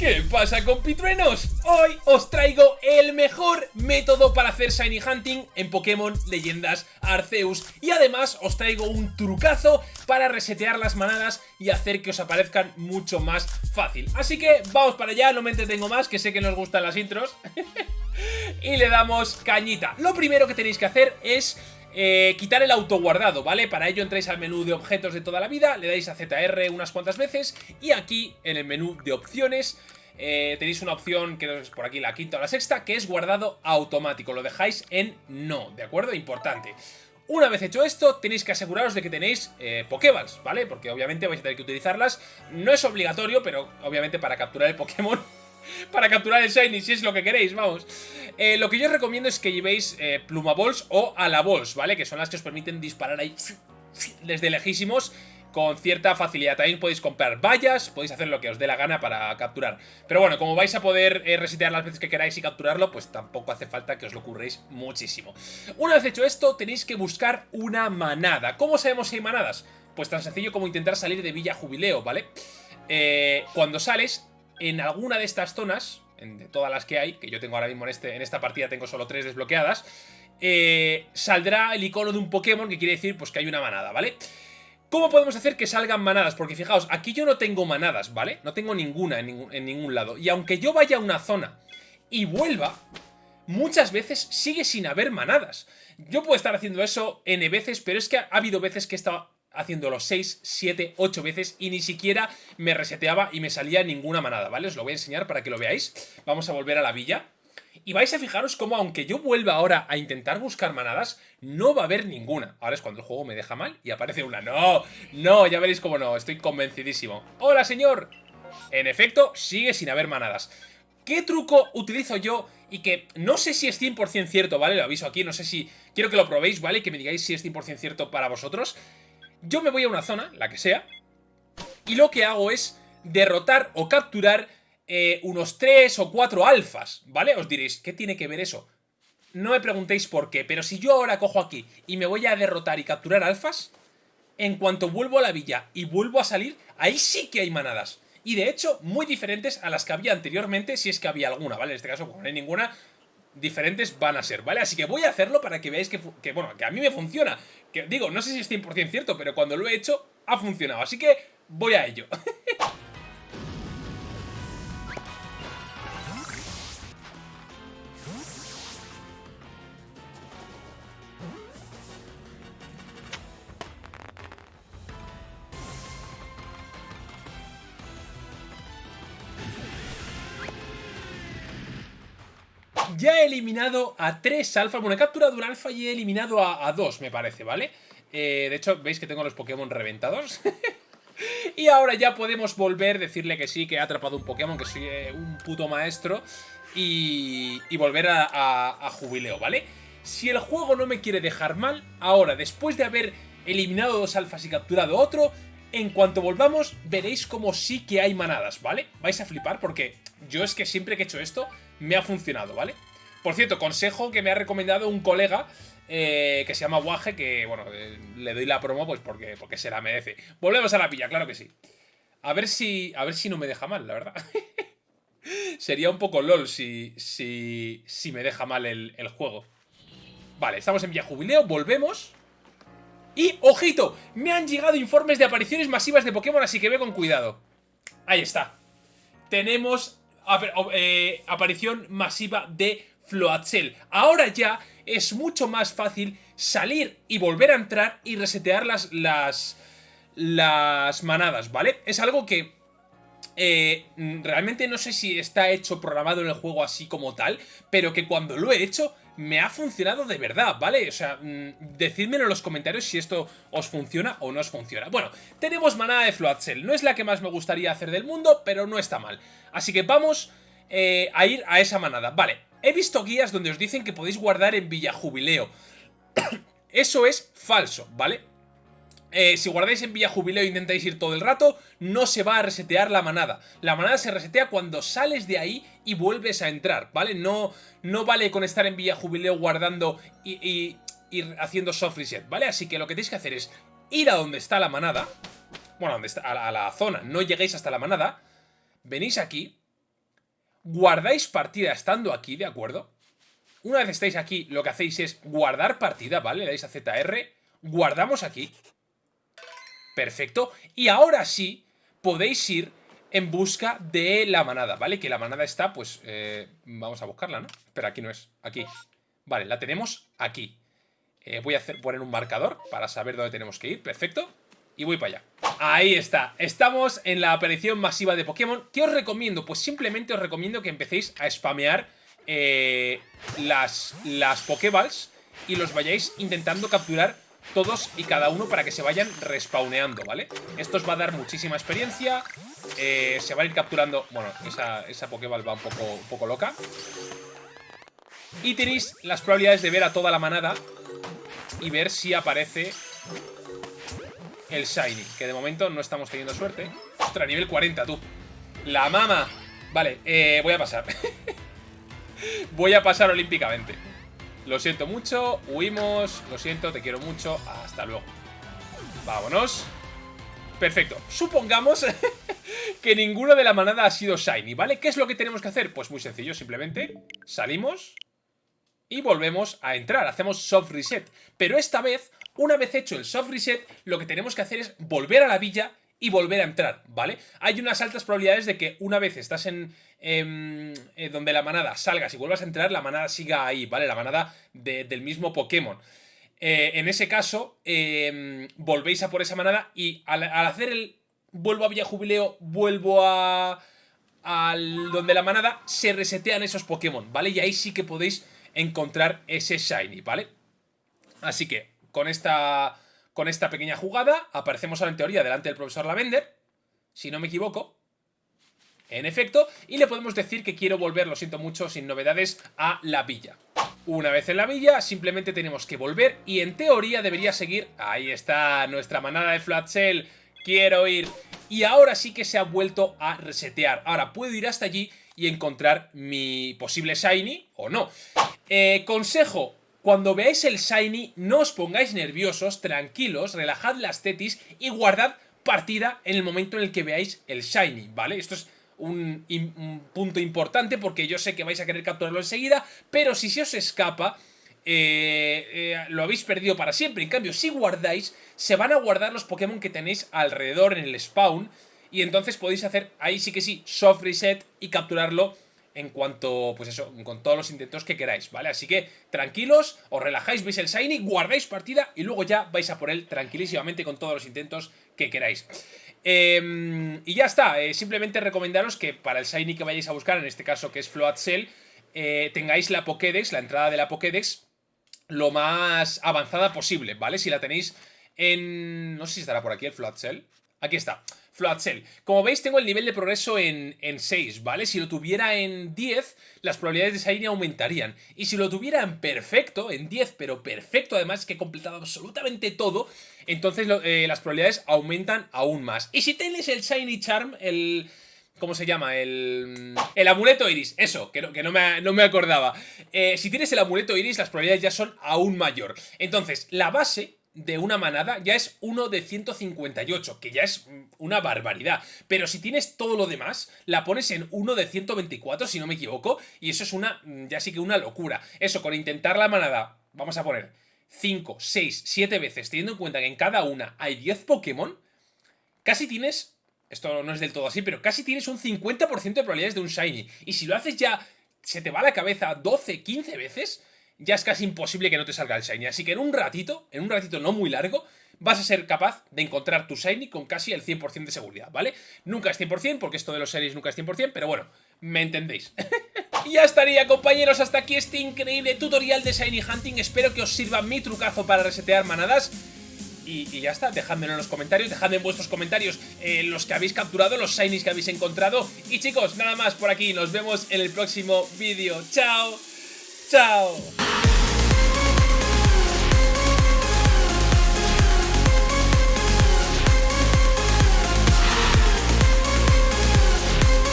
¿Qué pasa compitruenos? Hoy os traigo el mejor método para hacer Shiny Hunting en Pokémon Leyendas Arceus y además os traigo un trucazo para resetear las manadas y hacer que os aparezcan mucho más fácil. Así que vamos para allá, no me entretengo más, que sé que nos gustan las intros. y le damos cañita. Lo primero que tenéis que hacer es eh, quitar el autoguardado, ¿vale? Para ello entráis al menú de objetos de toda la vida, le dais a ZR unas cuantas veces y aquí en el menú de opciones eh, tenéis una opción que es por aquí la quinta o la sexta, que es guardado automático, lo dejáis en no, ¿de acuerdo? Importante. Una vez hecho esto, tenéis que aseguraros de que tenéis eh, Pokéballs, ¿vale? Porque obviamente vais a tener que utilizarlas. No es obligatorio, pero obviamente para capturar el Pokémon para capturar el Shiny, si es lo que queréis, vamos. Eh, lo que yo os recomiendo es que llevéis eh, Pluma Balls o Alaballs, ¿vale? Que son las que os permiten disparar ahí desde lejísimos con cierta facilidad. También podéis comprar vallas, podéis hacer lo que os dé la gana para capturar. Pero bueno, como vais a poder eh, resetear las veces que queráis y capturarlo, pues tampoco hace falta que os lo curréis muchísimo. Una vez hecho esto, tenéis que buscar una manada. ¿Cómo sabemos si hay manadas? Pues tan sencillo como intentar salir de Villa Jubileo, ¿vale? cuando sales, en alguna de estas zonas, de todas las que hay, que yo tengo ahora mismo en, este, en esta partida tengo solo tres desbloqueadas, eh, saldrá el icono de un Pokémon que quiere decir pues que hay una manada, ¿vale? ¿Cómo podemos hacer que salgan manadas? Porque fijaos, aquí yo no tengo manadas, ¿vale? No tengo ninguna en ningún, en ningún lado. Y aunque yo vaya a una zona y vuelva, muchas veces sigue sin haber manadas. Yo puedo estar haciendo eso N veces, pero es que ha habido veces que he estado haciéndolo 6, 7, 8 veces y ni siquiera me reseteaba y me salía ninguna manada, ¿vale? Os lo voy a enseñar para que lo veáis. Vamos a volver a la villa. Y vais a fijaros cómo aunque yo vuelva ahora a intentar buscar manadas, no va a haber ninguna. Ahora es cuando el juego me deja mal y aparece una. ¡No! ¡No! Ya veréis cómo no. Estoy convencidísimo. ¡Hola, señor! En efecto, sigue sin haber manadas. ¿Qué truco utilizo yo? Y que no sé si es 100% cierto, ¿vale? Lo aviso aquí, no sé si... Quiero que lo probéis, ¿vale? Que me digáis si es 100% cierto para vosotros. Yo me voy a una zona, la que sea, y lo que hago es derrotar o capturar eh, unos 3 o 4 alfas, ¿vale? Os diréis, ¿qué tiene que ver eso? No me preguntéis por qué, pero si yo ahora cojo aquí y me voy a derrotar y capturar alfas, en cuanto vuelvo a la villa y vuelvo a salir, ahí sí que hay manadas. Y de hecho, muy diferentes a las que había anteriormente, si es que había alguna, ¿vale? En este caso, como no hay ninguna, diferentes van a ser, ¿vale? Así que voy a hacerlo para que veáis que, que, bueno, que a mí me funciona. Que digo, no sé si es 100% cierto, pero cuando lo he hecho, ha funcionado. Así que voy a ello. Ya he eliminado a tres alfas. Bueno, he capturado un alfa y he eliminado a, dos, me parece, ¿vale? Eh, de hecho, veis que tengo los Pokémon reventados. y ahora ya podemos volver, decirle que sí, que he atrapado un Pokémon, que soy eh, un puto maestro. Y, volver a, a jubileo, ¿vale? Si el juego no me quiere dejar mal, ahora, después de haber eliminado dos alfas y capturado otro, en cuanto volvamos, veréis como sí que hay manadas, ¿vale? Vais a flipar porque yo es que siempre que he hecho esto, me ha funcionado, ¿vale? Por cierto, consejo que me ha recomendado un colega eh, que se llama Waje, que, bueno, eh, le doy la promo pues porque, porque se la merece. Volvemos a la pilla, claro que sí. A ver si, a ver si no me deja mal, la verdad. Sería un poco lol si, si, si me deja mal el, el juego. Vale, estamos en Villa Jubileo, volvemos. Y, ojito, me han llegado informes de apariciones masivas de Pokémon, así que ve con cuidado. Ahí está. Tenemos eh, aparición masiva de Floatzel. Ahora ya es mucho más fácil salir y volver a entrar y resetear las, las, las manadas, ¿vale? Es algo que eh, realmente no sé si está hecho programado en el juego así como tal, pero que cuando lo he hecho me ha funcionado de verdad, ¿vale? O sea, mm, decídmelo en los comentarios si esto os funciona o no os funciona. Bueno, tenemos manada de Floatzel. No es la que más me gustaría hacer del mundo, pero no está mal. Así que vamos eh, a ir a esa manada. Vale, he visto guías donde os dicen que podéis guardar en Villa Jubileo. Eso es falso, ¿vale? Eh, si guardáis en Villa Jubileo e intentáis ir todo el rato, no se va a resetear la manada. La manada se resetea cuando sales de ahí y vuelves a entrar, ¿vale? No, no vale con estar en Villa Jubileo guardando y, haciendo soft reset, ¿vale? Así que lo que tenéis que hacer es ir a donde está la manada, bueno, donde está, a, la, zona, no lleguéis hasta la manada, venís aquí, guardáis partida estando aquí, ¿de acuerdo? Una vez estáis aquí, lo que hacéis es guardar partida, ¿vale? Le dais a ZR, guardamos aquí. Perfecto. Y ahora sí, podéis ir en busca de la manada, ¿vale? Que la manada está, pues, eh, vamos a buscarla, ¿no? Espera, aquí no es, aquí. Vale, la tenemos aquí. Eh, voy a hacer, poner un marcador para saber dónde tenemos que ir, perfecto. Y voy para allá. Ahí está, estamos en la aparición masiva de Pokémon. ¿Qué os recomiendo? Pues simplemente os recomiendo que empecéis a spamear eh, las, las y los vayáis intentando capturar todos y cada uno para que se vayan respawneando, ¿vale? Esto os va a dar muchísima experiencia, eh, se va a ir capturando... Bueno, esa, esa Pokéball va un poco, un poco loca. Y tenéis las probabilidades de ver a toda la manada y ver si aparece el Shiny, que de momento no estamos teniendo suerte. Ostras, nivel 40, tú. La mama. Vale, eh, voy a pasar. voy a pasar olímpicamente. Lo siento mucho, huimos, lo siento, te quiero mucho, hasta luego. Vámonos. Perfecto. Supongamos que ninguno de la manada ha sido Shiny, ¿vale? ¿Qué es lo que tenemos que hacer? Pues muy sencillo, simplemente salimos y volvemos a entrar. Hacemos soft reset. Pero esta vez, una vez hecho el soft reset, lo que tenemos que hacer es volver a la villa y volver a entrar, ¿vale? Hay unas altas probabilidades de que una vez estás en, em, eh, donde la manada salgas y vuelvas a entrar, la manada siga ahí, ¿vale? La manada del mismo Pokémon. Eh, en ese caso, em, volvéis a por esa manada y al, hacer el vuelvo a Villa Jubileo, vuelvo a... Al, donde la manada, se resetean esos Pokémon, ¿vale? Y ahí sí que podéis encontrar ese Shiny, ¿vale? Así que, con esta con esta pequeña jugada aparecemos ahora en teoría delante del profesor Lavender, si no me equivoco, en efecto, y le podemos decir que quiero volver, lo siento mucho, sin novedades, a la villa. Una vez en la villa, simplemente tenemos que volver y en teoría debería seguir... Ahí está nuestra manada de Flat Shell, quiero ir... Y ahora sí que se ha vuelto a resetear. Ahora puedo ir hasta allí y encontrar mi posible Shiny o no. Eh, consejo, cuando veáis el Shiny, no os pongáis nerviosos, tranquilos, relajad las tetis y guardad partida en el momento en el que veáis el Shiny, ¿vale? Esto es un, punto importante porque yo sé que vais a querer capturarlo enseguida, pero si se os escapa, eh, eh, lo habéis perdido para siempre. En cambio, si guardáis, se van a guardar los Pokémon que tenéis alrededor en el spawn y entonces podéis hacer, ahí sí que sí, soft reset y capturarlo en cuanto, pues eso, con todos los intentos que queráis, ¿vale? Así que tranquilos, os relajáis, veis el Shiny, guardáis partida y luego ya vais a por él tranquilísimamente con todos los intentos que queráis. Em, y ya está, eh, simplemente recomendaros que para el Shiny que vayáis a buscar, en este caso que es Float Cell, eh, tengáis la Pokédex, la entrada de la Pokédex, lo más avanzada posible, ¿vale? Si la tenéis en... no sé si estará por aquí el Float Cell. Aquí está. Como veis, tengo el nivel de progreso en, 6, ¿vale? Si lo tuviera en 10, las probabilidades de Shiny aumentarían. Y si lo tuviera en perfecto, en 10, pero perfecto, además que he completado absolutamente todo, entonces eh, las probabilidades aumentan aún más. Y si tienes el Shiny Charm, el... ¿Cómo se llama? El, el amuleto iris, eso, que no, que no, me, no me, acordaba. Eh, si tienes el amuleto iris, las probabilidades ya son aún mayor. Entonces, la base de una manada ya es uno de 158, que ya es una barbaridad. Pero si tienes todo lo demás, la pones en uno de 124, si no me equivoco, y eso es una, ya sí que una locura. Eso, con intentar la manada, vamos a poner 5, 6, 7 veces, teniendo en cuenta que en cada una hay 10 Pokémon, casi tienes, esto no es del todo así, pero casi tienes un 50% de probabilidades de un Shiny. Y si lo haces ya, se te va la cabeza 12, 15 veces ya es casi imposible que no te salga el Shiny. Así que en un ratito, en un ratito no muy largo, vas a ser capaz de encontrar tu Shiny con casi el 100% de seguridad, ¿vale? Nunca es 100%, porque esto de los Shinies nunca es 100%, pero bueno, me entendéis. y ya estaría, compañeros, hasta aquí este increíble tutorial de Shiny Hunting. Espero que os sirva mi trucazo para resetear manadas. Y, ya está, dejádmelo en los comentarios, dejadme en vuestros comentarios eh, los que habéis capturado, los shinies que habéis encontrado. Y chicos, nada más por aquí, nos vemos en el próximo vídeo. ¡Chao! ¡Chao!